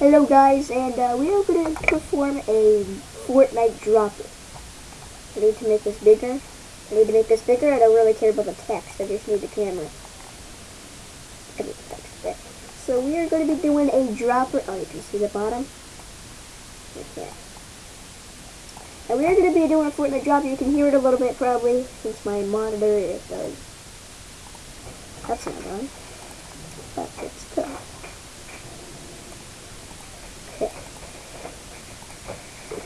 Hello guys, and uh, we are going to perform a Fortnite dropper. I need to make this bigger. I need to make this bigger. I don't really care about the text. I just need the camera. So we are going to be doing a dropper. Oh, you can see the bottom. Okay. And we are going to be doing a Fortnite dropper. You can hear it a little bit probably since my monitor is. does. That's not on. But it's.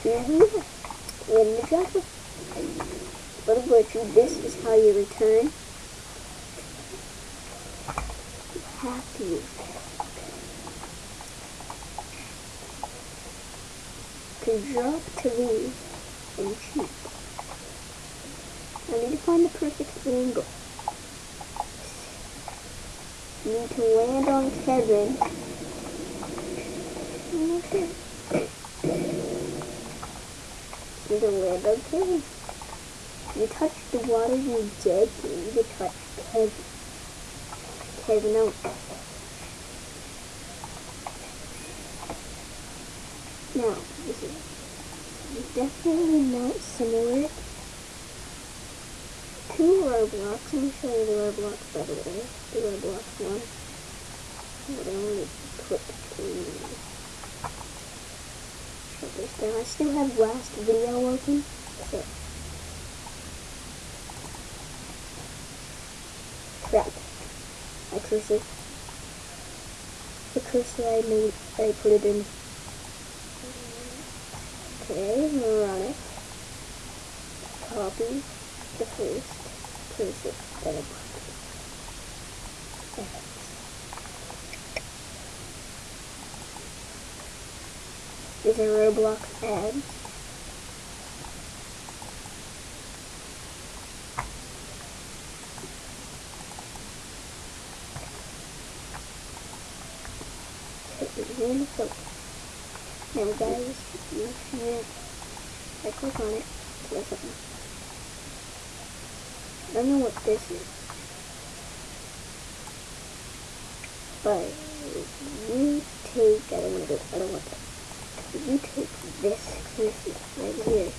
Are. In the dropper. Little glitchy. This is how you return. Have to drop to leave and shoot. I need to find the perfect angle. You need to land on Kevin. Okay. You to land on Kevin. You touch the water, you're dead. You to touch Kevin. Kevin out. Now, this is definitely not similar to Roblox. Let me show you the Roblox by the way. The Roblox one. But I only put three. This down. I still have last video open. So. Crap. My cursor. The cursor I made, I put it in. Okay, more on it. Copy the first cursor that I put. These a Roblox really focus. Now guys, you should I click on it. I don't know what this is. But you take I don't want to I don't want that. You take this cursor right here.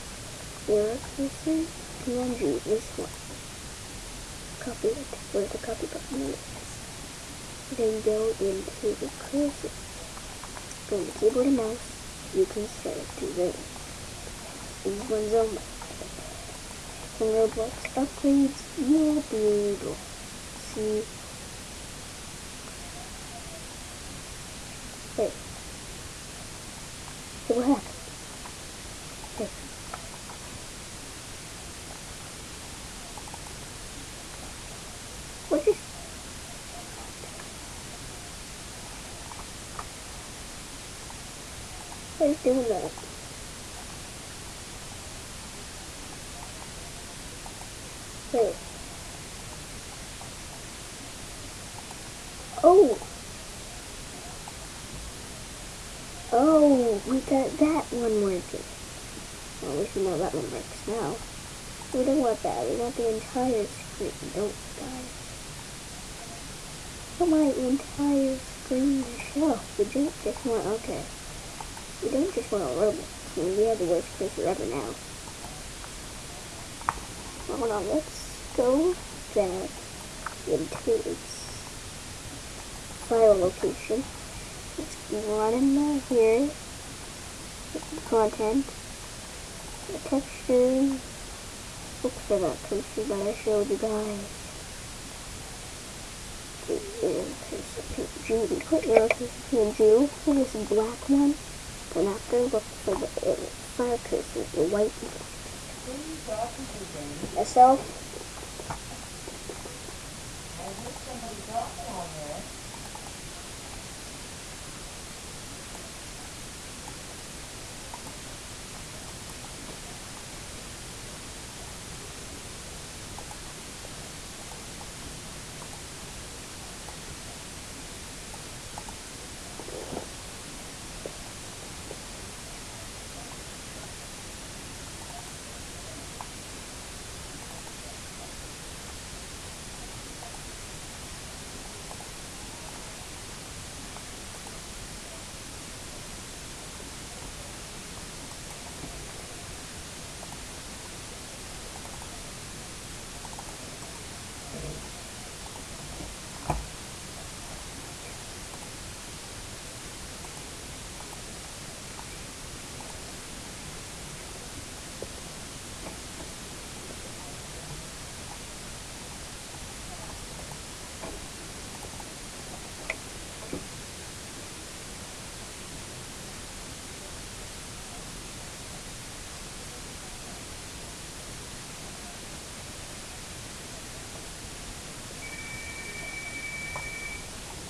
Your cursor PNG, this one. Copy it. Where's the copy button? Then go into the cursor. From the keyboard and mouse, you can set it to ring. These ones on When Roblox upgrades, you'll be able to see. Hey. Hey, what happened? Hey. What just What is doing that? Wait. Oh! Got that one working. Well, we should know that one works now. We don't want that. We want the entire screen. Don't die. I my entire screen to show. We don't just want... Okay. We don't just want a robot. I mean, we have the worst cursor ever now. Hold on, let's go back into its file location. Let's run in here. Content. Texture. Look for that cursor that I showed you guys. PNG. Put your PNG for this black one. And after look for the uh, fire cursor, the white one. Myself.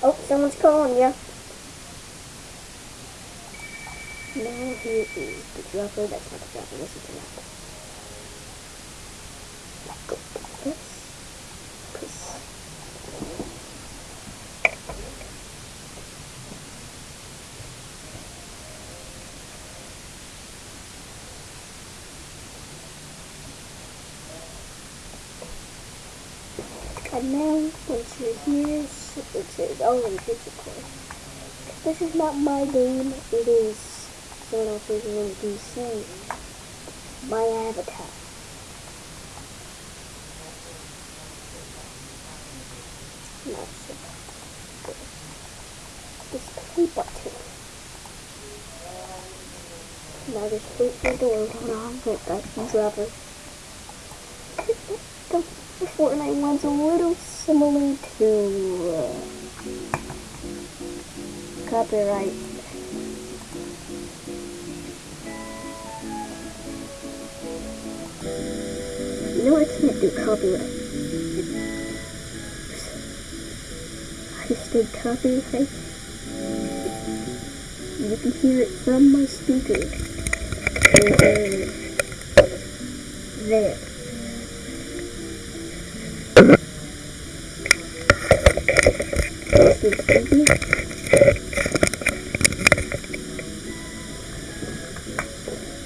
Oh, someone's calling you. Now here is the dropper. That's not the dropper. Listen to that. Go this. This. And now, once you're here, it says, and here's the core. This is not my game, it is someone else's in DC. My avatar. Not so good. This play button. Now just for the door. Hold on, that's the dropper. The Fortnite one's a little similar to uh, copyright. Know I can't do copyright. I said copyright. You can hear it from my speaker. Over there. This is.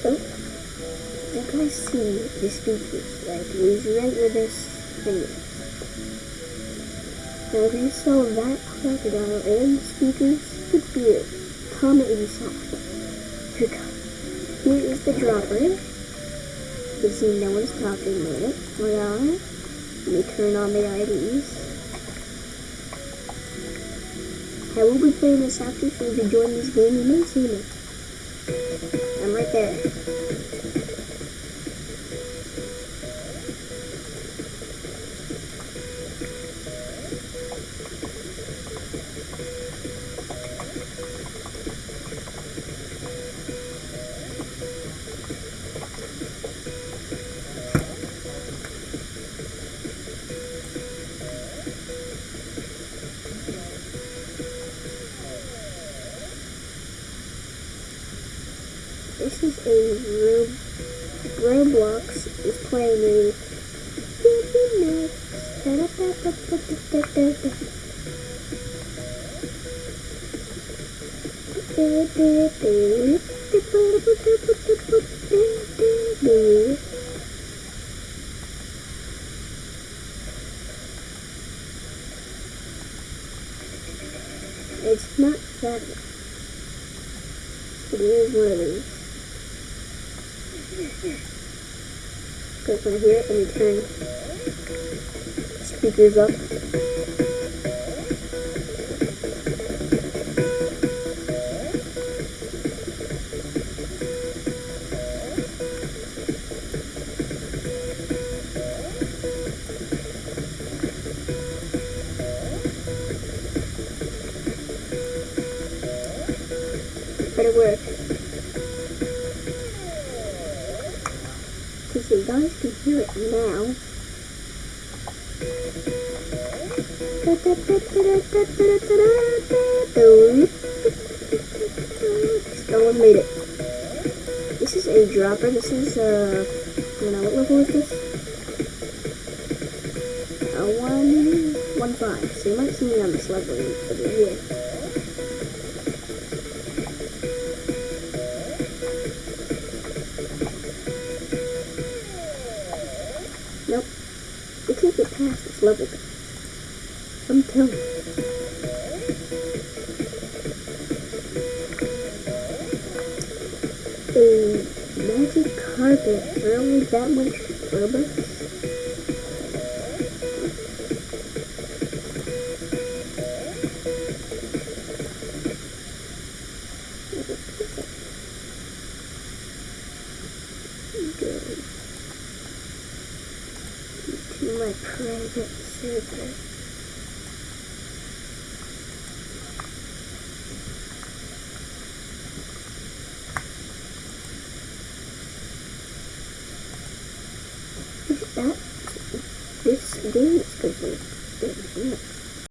So, you guys see the speakers, like these is. Now if you saw that crocodile and speakers, good for you. Comment saw. Here, co- here is the dropper. You see no one's talking about it. Hold on. Let me turn on the IDs. I will be playing this after, so if you join this game, you may see me. I'm right there. It's not Saturday. It is one I hear it, let me turn speakers up. Hear it now. Still one made it. This is a dropper. This is uh, I don't know what level is this? Uh, one, one five. So you might see me on this level over here. I'm telling you. A magic carpet really that much Robux? My private server.